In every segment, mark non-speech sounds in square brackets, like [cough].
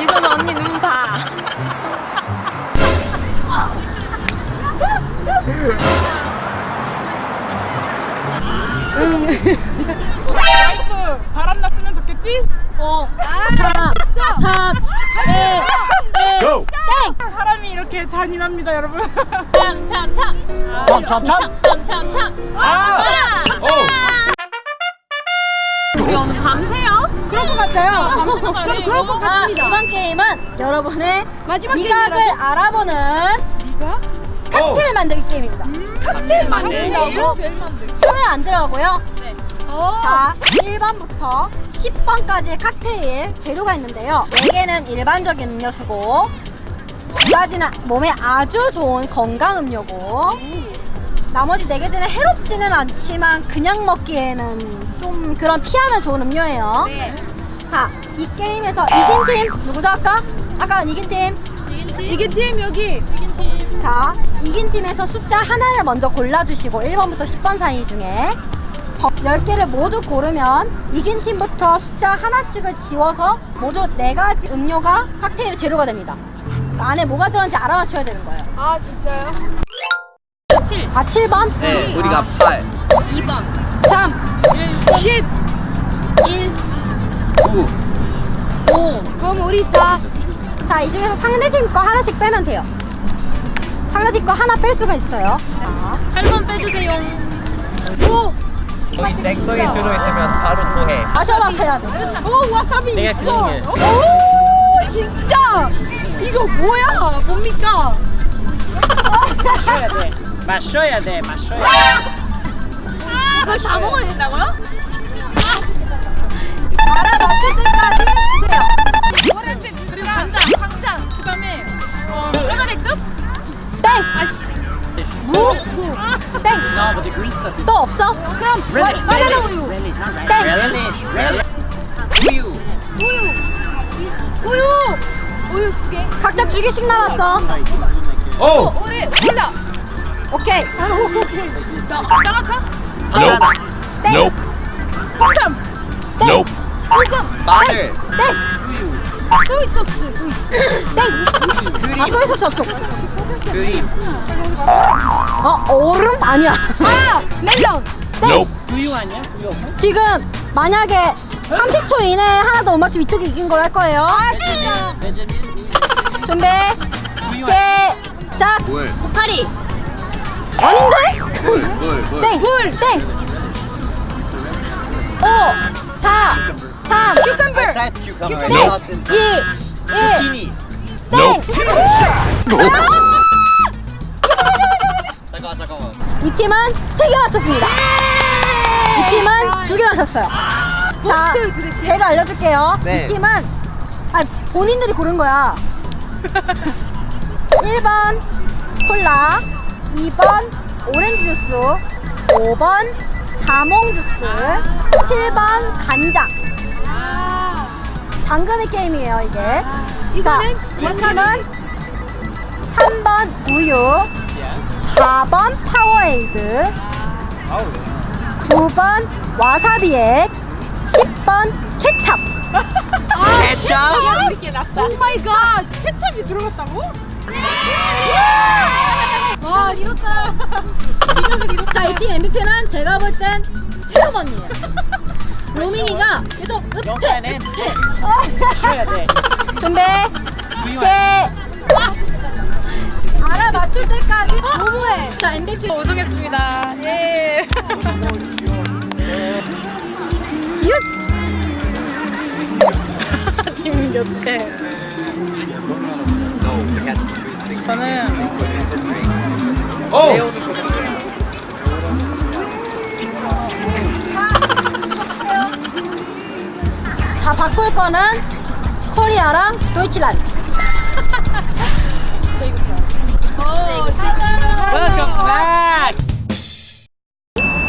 이선 언니 눈 봐. 음. 바람 났으면 좋겠지? 어. 아, 4, 땡! 사람이 이렇게 잔인합니다, 여러분. 참, 참, 참. 참, 참, 참. 참, 참, 참. 아! 아! 아! 아! 우리 오늘 밤새 그럴 것 같아요 저는 그럴 것 아, 이번 게임은 여러분의 마지막 미각을 게임이라서? 알아보는 네가? 칵테일 만들기 게임입니다. 칵테일 만든다고? 술을 안 들어가고요. 어. 자, 1번부터 10번까지의 칵테일 재료가 있는데요. 4개는 일반적인 음료수고 두 가지는 몸에 아주 좋은 건강 음료고 나머지 4개는 해롭지는 않지만 그냥 먹기에는 좀 그런 피하면 좋은 음료예요. 네. 자, 이 게임에서 이긴 팀 누구죠 아까? 아까 이긴 팀. 이게 팀 여기 자, 이긴 팀에서 숫자 하나를 먼저 골라주시고 1번부터 10번 사이 중에 10개를 모두 고르면 이긴 팀부터 숫자 하나씩을 지워서 모두 4가지 음료가 칵테일 재료가 됩니다. 그 안에 뭐가 들었는지 알아맞혀야 되는 거예요. 아 진짜요? 7 아, 7번? 네, 우리가 8, 2번 3 10 1 9, 5 그럼 우리 4 자, 이 중에서 상대팀 거 하나씩 빼면 돼요. 상대팀 거 하나 뺄 수가 있어요. 자, 8번 빼주세요 5 거기 색소이 들어있으면 바로 토해. 마셔봐셔야 돼. 오 와사비 내가 있어 그린. 오 진짜 이거 뭐야 뭡니까 마셔야 돼. 마셔야 돼, 마셔야 이걸 다 먹어야 된다고요? 때까지 드세요. 노란색 그리고 간장 강장 그 다음에 어 빨간색도? 땡! 무? 땡! 또 없어? 그럼. 바나나 우유. 땡! 우유. 우유 우유 우유 두 개 각자 두 개씩 남았어. 오! 우리 콜라 오케이. 짜라카? 바나나. 땡! 콩삼 땡! 마늘. 땡! 소이 소스 땡! 아, 소이소스 없어. 그림. 어, 얼음? 아니야. 아 멜론 땡! 우유 아니야? 우유? 지금 만약에 30초 이내에 하나도 못 맞추면 이쪽이 이긴 걸 할 거예요. 아 진짜. 준비, 시작! 물. 파리 아닌데? 물, 물, 물. 땡! 물! 땡! 5, 4, 3, 큐컴버 I said cucumber. 2, 1, zucchini. 땡! 잠깐만, 잠깐만. 이 팀은 3개 맞췄습니다. 이 팀은 2개 맞췄어요. 자? 재료 알려줄게요. 네. 이 팀은 아, 본인들이 고른 거야. [laughs] 1번 콜라, 2번 오렌지 주스, 5번 자몽 주스, 7번 간장. 아 잠금이 게임이에요, 이게. 이거는 자, 이 와사비. 팀은 3번 우유, 4번 파워에이드, 아우. 9번 와사비액, 10번 케찹. 케찹? 이렇게 났다 oh my god 케찹이 들어갔다고? 와 이렇다 자, 이 팀 MVP는 제가 볼 땐 체험 언니예요. 로밍이가 계속 읍퇴, 읍퇴. [laughs] 준비, 시작. 알아 맞출 때까지 너무해. 자, MVP. 우승했습니다 예 [laughs] 팀 교체. 저는 오! 레오를 자, 바꿀 거는 코리아랑 도이치란.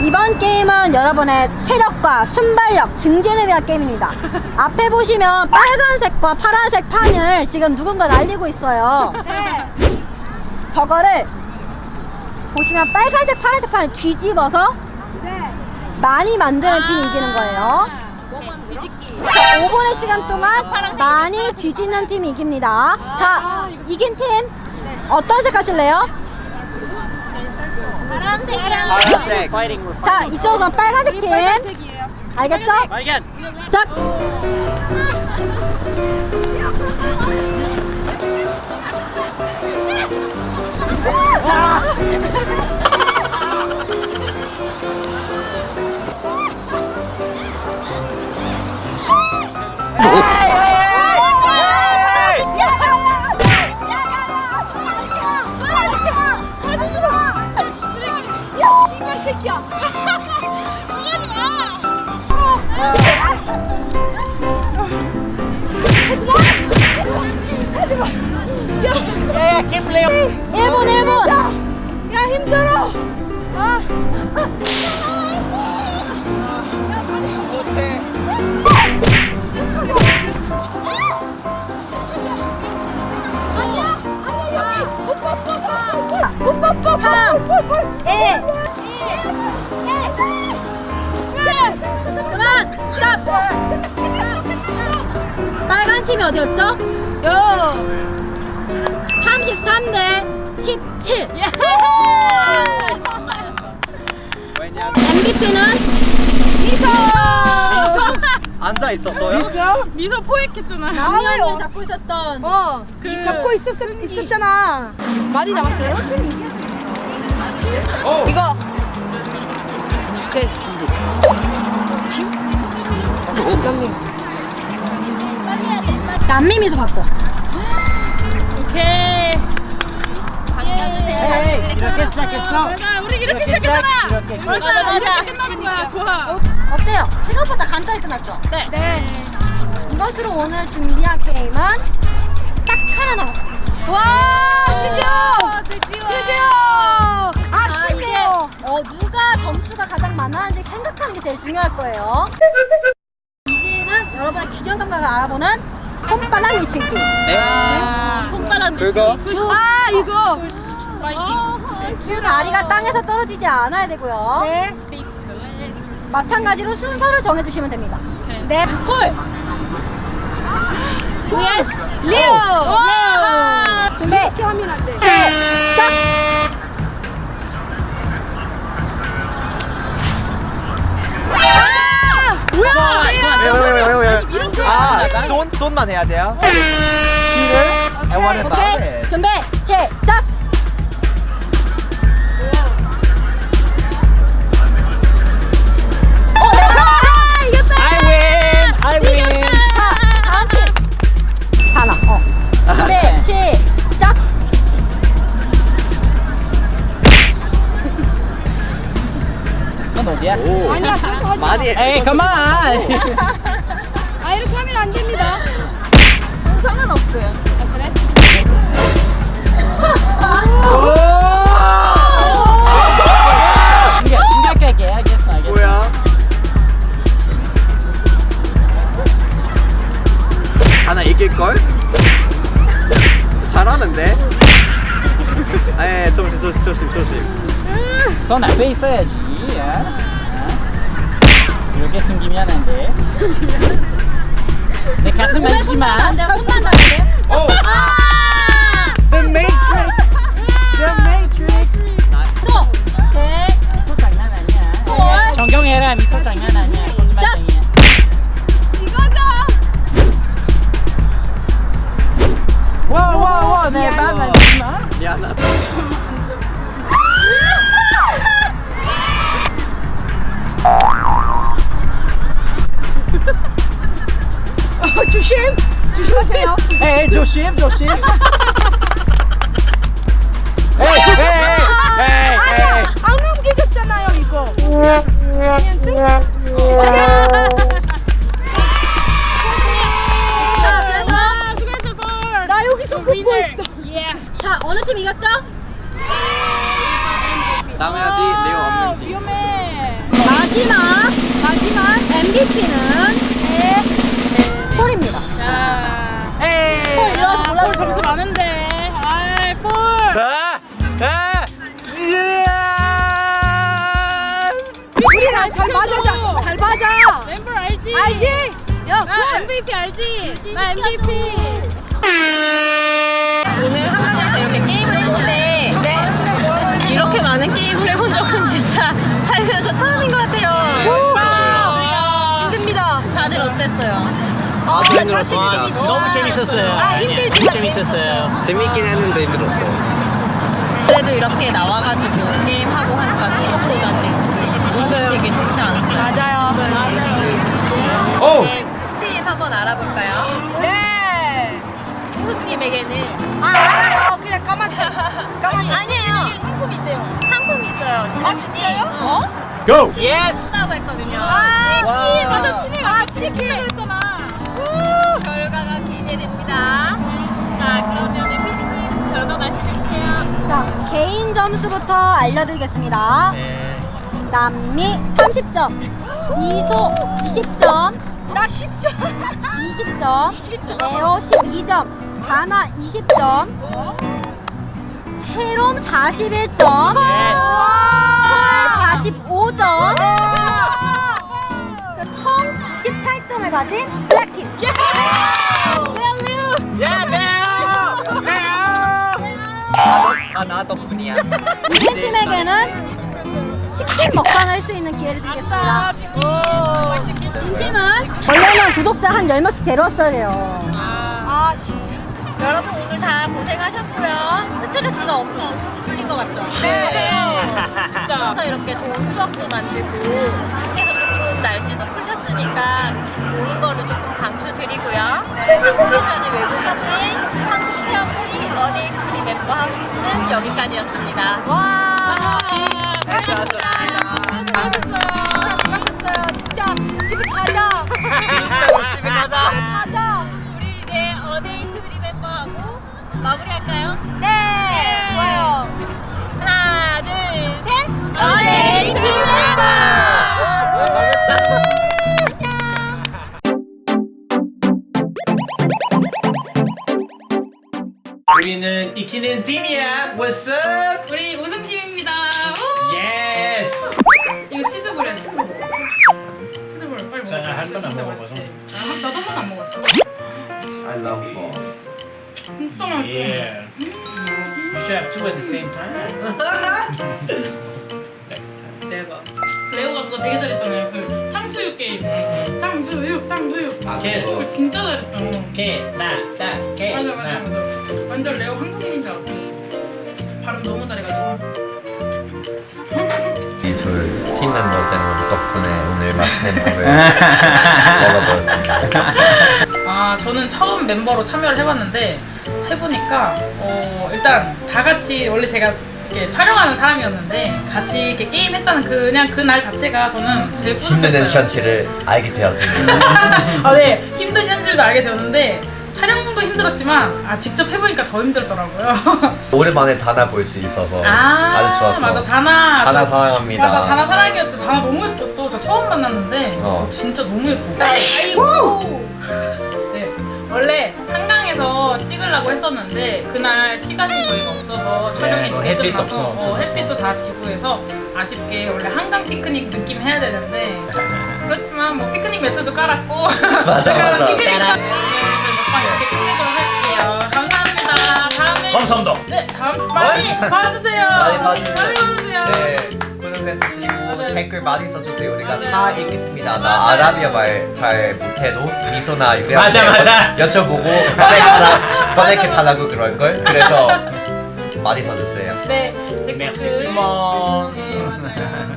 이번 게임은 여러분의 체력과 순발력 증진을 위한 게임입니다. 앞에 보시면 빨간색과 파란색 판을 지금 누군가 날리고 있어요. 네 저거를 보시면 빨간색, 파란색 판을 뒤집어서 네. 많이 만드는 팀이 이기는 거예요. 자, 5분의 시간 동안 많이 뒤집는 팀이 이깁니다. 자, 이긴 팀 어떤 색 하실래요? 파란색이랑 파란색. 자, 이쪽은 빨간색 팀. 빨간색이에요 알겠죠? 발견. 자, 이 새끼야. Yeah, keep playing. 1분 1분. 야 힘들어. 아. 오빠 오빠 3 1 그만 스탑 빨간 팀이 어디였죠? 야. 33대 17 왜냐? MVP는 미소 앉아 있었어요? 미소 포획했잖아. 남미 언니를 잡고 있었던 어. 그- 잡고 있었 있었잖아. 많이 남았어요? 이거. 오케이. 남미 미소 바꿔 오케이. 이렇게 시작했어? 맞아, 우리 이렇게 이렇게 시작했잖아. 시작, 이렇게 맞아, 시작. 맞아. 이렇게 끝나는 거야. 좋아. 어때요? 생각보다 간단히 끝났죠? 네. 네. 이것으로 오늘 준비한 게임은 딱 하나 남았습니다 와 드디어 드디어. 드디어 게 제일 중요할 거예요. 이제는 여러분의 균형 감각을 알아보는 손바닥 밀치기. 아, 손바닥? 두, 아 이거. 파이팅. 두 다리가 땅에서 떨어지지 않아야 되고요. 네. 마찬가지로 순서를 정해주시면 됩니다. 네. 콜! vs 리오. 레오! 준비! 이렇게 하면 안 돼. 시작! 아, 손, 손만 해야 돼요? it 오케이. 준비! 시작! 어, 네. I win! I win! 자, 다음 팀. 다나, 어. 준비, 에이, come on! [laughs] 아 이렇게 하면 안 됩니다. 상관 없어요. 알겠어. 뭐야? 하나 이길걸? 잘하는데? 에, [laughs] 조심, 조심, 조심, 조심. [laughs] 손 앞에 있어야지. 이렇게 숨기면 안 돼. 내 가슴 손만 안 돼요, 손만 안 돼요. 오! 아! The Matrix! The Matrix! 저, 오케이. 미소 장난 아니야. 헐. 정경해라, 미소 장난 아니야. 야, 나 볼. MVP 알지? 나 MVP. 오늘 한강에서 이렇게 게임을 했는데 네. 이렇게 많은 게임을 해본 적은 진짜 살면서 처음인 것 같아요. 와. 힘듭니다. 다들 어땠어요? 아, 힘들었습니다. 사실 재밌지만- 너무 재밌었어요. 아, 힘들지만 재밌었어요. 재밌긴 했는데 힘들었어. 그래도 이렇게 나와가지고 후수님에게는 아, 알아요. 그냥 까맣게. 까맣게. 아니에요. 상품이 있대요. 상품이 있어요. 진짜 아 진짜요? 어? Go! Yes! 한다고 했거든요. 아 와. 맞아 치킨 아 치킨 그랬잖아. 결과가 기대됩니다. 자, 그러면 피디님 결과 말씀해주세요. 자, 개인 점수부터 알려드리겠습니다. 네. 남미 30점, 미소 20점, 나 10점. 20점, 레오 12점, 가나 20점, 세롬 41점, 홀 45점, 통 18점을 가진 블랙팀. 야, 레오! 레오! 다, 너, 다나 덕분이야. 이긴 팀에게는 치킨 먹방 할수 있는 기회를 드리겠습니다. 진 팀은 원래는 구독자 한 10명씩 데려왔어야 돼요. 아 진짜. 여러분 오늘 다 고생하셨고요. 스트레스가 엄청 풀린 것 같죠? 네. 진짜. 그래서 이렇게 좋은 추억도 만들고 그래서 조금 날씨도 풀렸으니까 노는 거를 조금 강추드리고요. 네. 컨디션이 외국인의 한국형 어데이 투리 멤버하고는 여기까지였습니다. 와. 수고하셨어요. 수고하셨어요. 진짜 집에 가자. [laughs] 집에 가자. 마무리할까요? 네. 좋아요. 하나, 둘, 셋. 어데이 투리 멤버. 우리는 이키는 팀이야. What's up? 우리 우승 팀입니다. 우! Yes. 이거 치즈 볼이야 치즈볼 먹었어? 치즈 볼 빨리 먹어. 저는 한 이거 번도 안 먹어봐서. 아, 한- 나도 한 번도 안 먹었어. I love balls. 진짜 맛있지? Yeah. You should have two at the same time. [laughs] 레오가 그거 되게 잘했잖아요. 그 탕수육 게임. 탕수육, 탕수육. 오케이. 그거 진짜 잘했어. 오케이. 나, 나, 오케이. 맞아, 맞아, 나. 맞아. 완전 레오 한국인인 줄 알았어. 발음 너무 잘해가지고. 이둘 팀 멤버 때문에 덕분에 오늘 맛있는 밥을 [laughs] 먹어보았습니다. 아, 저는 처음 멤버로 참여를 해봤는데 해보니까 어, 일단 다 같이 원래 제가 이렇게 촬영하는 사람이었는데 같이 이렇게 게임 했다는 그냥 그 날 자체가 저는 되게 힘든 뿌듯했어요. 현실을 알게 되었습니다. [laughs] 아, 네. 힘든 현실도 알게 되었는데 촬영도 힘들었지만 아, 직접 해보니까 더 힘들더라고요. [laughs] 오랜만에 다나 볼 수 있어서 아, 아주 좋았어. 맞아. 다나. 다나 저- 사랑합니다. 맞아. 다나 사랑이었지. 다나 너무 예뻤어. 저 처음 만났는데 어. 어, 진짜 너무 예뻐. 아이고. [laughs] 네. 원래 한강에서 찍으려고 했었는데 그날 시간이 저희가 없어서 촬영이 네, 뭐 늦게 햇빛 끝나서 없어, 어. 햇빛도 다 지고 해서 아쉽게 원래 한강 피크닉 느낌 해야 되는데 [laughs] 그렇지만 뭐 피크닉 매트도 깔았고 맞아, 맞아. 피크닉 감사합니다. 네 다음 많이 봐주세요. 많이 봐주세요. 많이 봐주세요. 네, 구독해주시고 맞아요. 댓글 많이 써주세요. 우리가 맞아요. 다 읽겠습니다. 나 맞아요. 아라비아 말 잘 못해도 미소나 유리한테 맞아, 맞아. 여쭤보고 번역해달라, 번역해달라고 그럴 걸. 그래서 많이 써주세요. 네, 댓글. 네.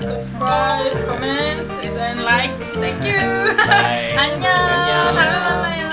Subscribe, comments, and like. Thank you. [laughs] 안녕. 다음에 만나요.